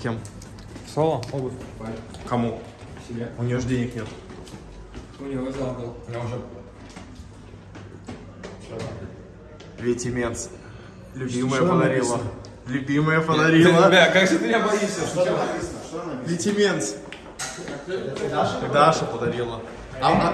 С кем? Соло, обувь. Кому? Себе. У нее же денег нет. У него был. Я уже... Ветимец. Любимая Что подарила. Любимая подарила. Бля, как же ты меня боишься? Что там написано? Что написано? Даша? Даша подарила. А, а- а